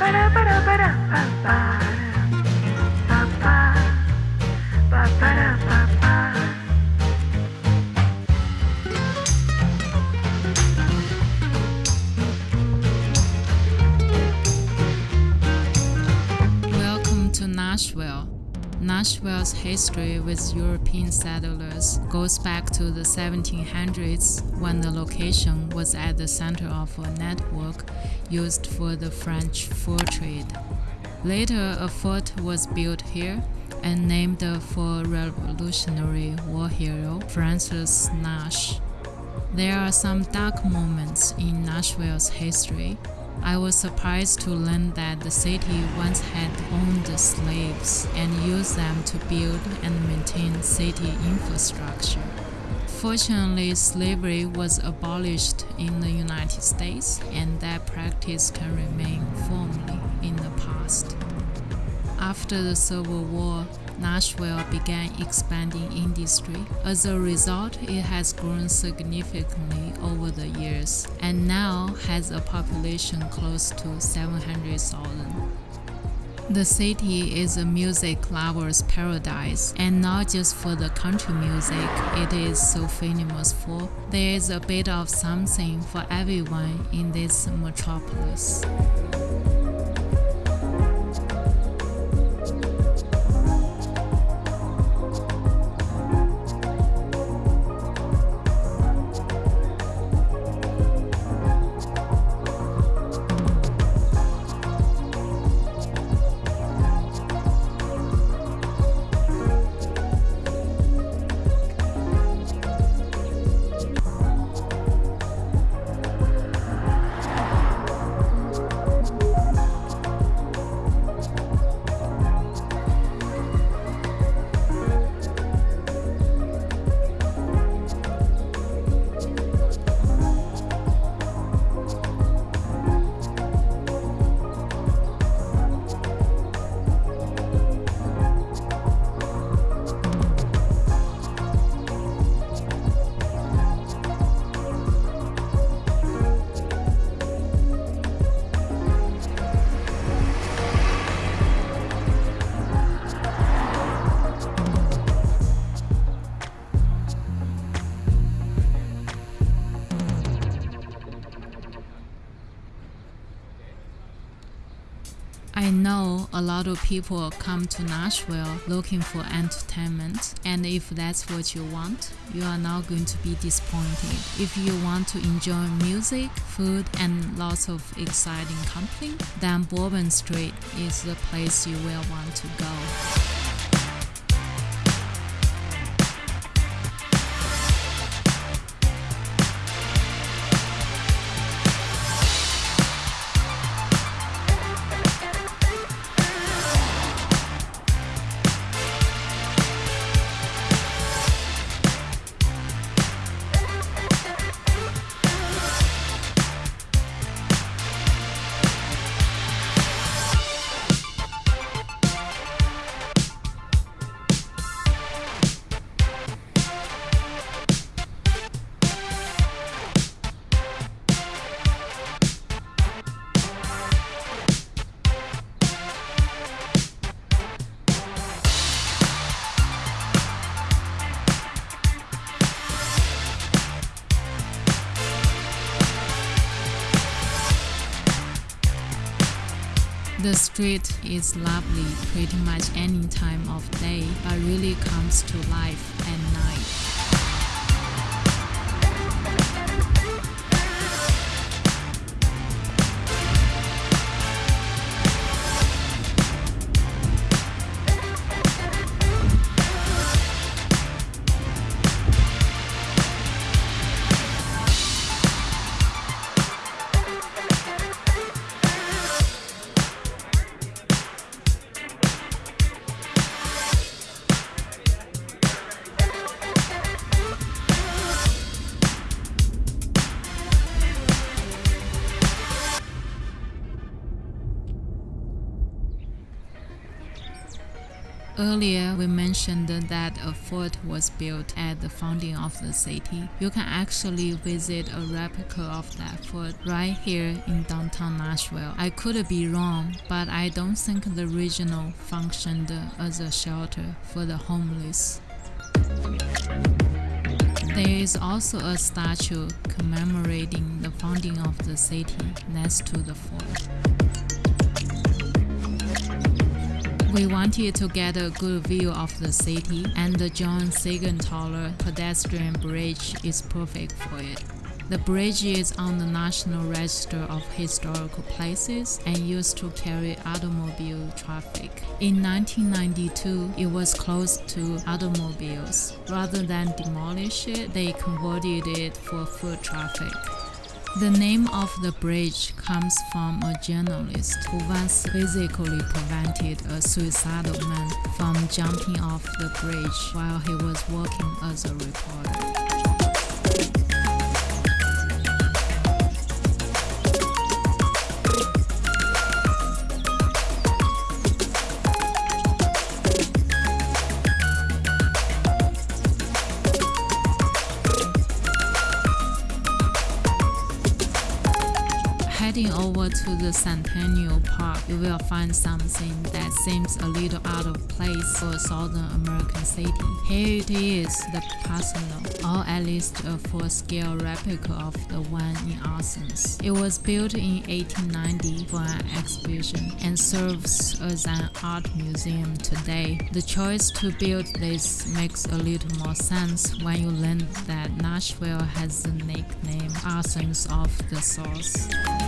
Ba da ba da ba da ba ba. Nashville's history with European settlers goes back to the 1700s when the location was at the center of a network used for the French fur trade. Later, a fort was built here and named for Revolutionary War hero Francis Nash. There are some dark moments in Nashville's history. I was surprised to learn that the city once had owned slaves and used them to build and maintain city infrastructure. Fortunately, slavery was abolished in the United States, and that practice can remain firmly in the past. After the Civil War, Nashville began expanding industry. As a result, it has grown significantly over the years and now has a population close to 700,000. The city is a music lover's paradise, and not just for the country music it is so famous for. There is a bit of something for everyone in this metropolis. I know a lot of people come to Nashville looking for entertainment, and if that's what you want, you are not going to be disappointed. If you want to enjoy music, food, and lots of exciting company, then Bourbon Street is the place you will want to go. The street is lovely pretty much any time of day, but really comes to life at night. Earlier, we mentioned that a fort was built at the founding of the city. You can actually visit a replica of that fort right here in downtown Nashville. I could be wrong, but I don't think the original functioned as a shelter for the homeless. There is also a statue commemorating the founding of the city next to the fort. We wanted to get a good view of the city, and the John Seigenthaler pedestrian bridge is perfect for it. The bridge is on the National Register of Historical Places and used to carry automobile traffic. In 1992, it was closed to automobiles. Rather than demolish it, they converted it for foot traffic. The name of the bridge comes from a journalist who once physically prevented a suicidal man from jumping off the bridge while he was working as a reporter. To the Centennial Park, you will find something that seems a little out of place for a Southern American city. Here it is, the Parthenon, or at least a full-scale replica of the one in Athens. It was built in 1890 for an exhibition and serves as an art museum today. The choice to build this makes a little more sense when you learn that Nashville has the nickname Athens of the South.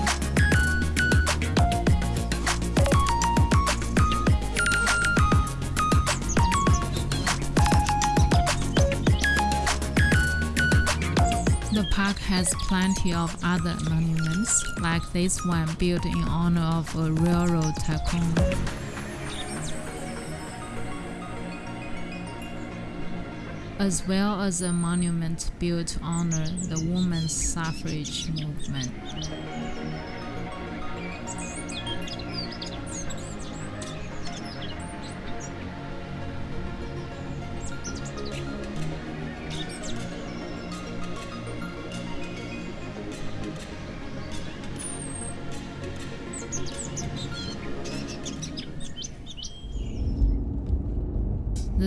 Park has plenty of other monuments, like this one built in honor of a railroad tycoon. As well as a monument built to honor the women's suffrage movement.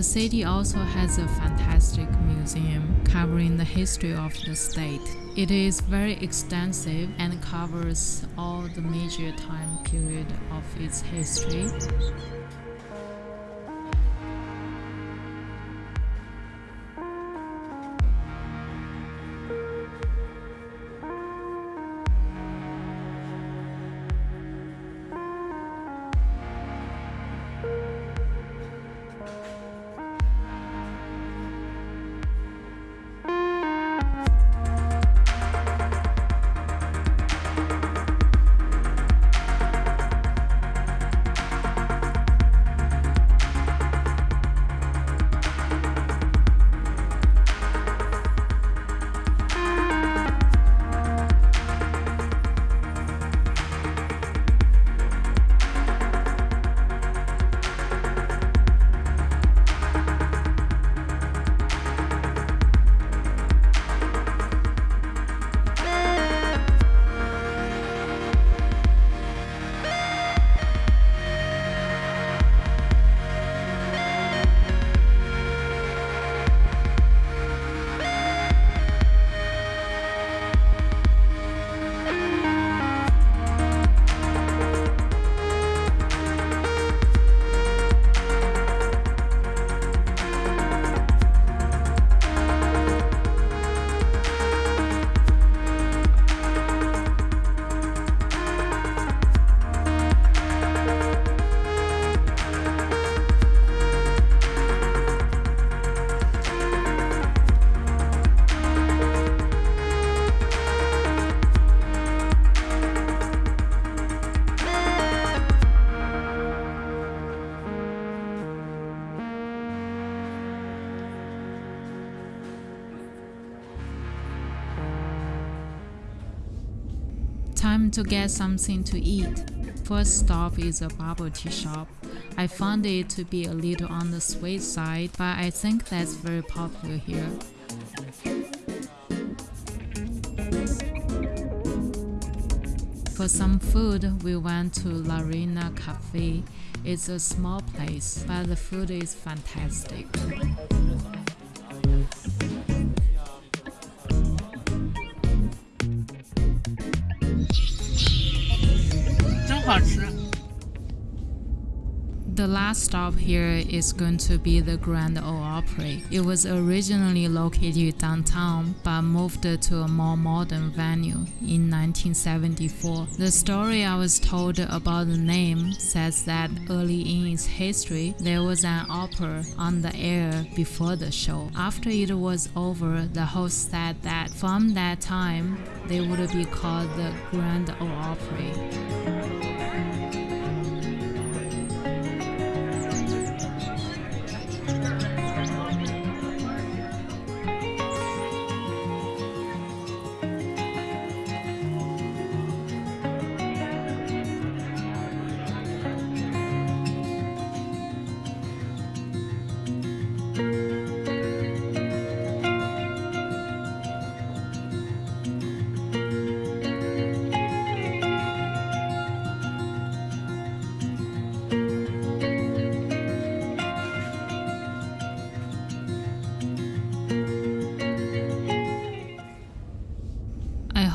City also has a fantastic museum covering the history of the state. It is very extensive and covers all the major time period of its history. Time to get something to eat. First stop is a bubble tea shop. I found it to be a little on the sweet side, but I think that's very popular here. For some food, we went to Larina Cafe. It's a small place, but the food is fantastic. The last stop here is going to be the Grand Ole Opry. It was originally located downtown but moved to a more modern venue in 1974. The story I was told about the name says that early in its history, there was an opera on the air before the show. After it was over, the host said that from that time, they would be called the Grand Ole Opry.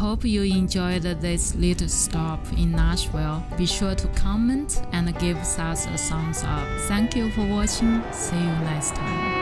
Hope you enjoyed this little stop in Nashville. Be sure to comment and give us a thumbs up. Thank you for watching. See you next time.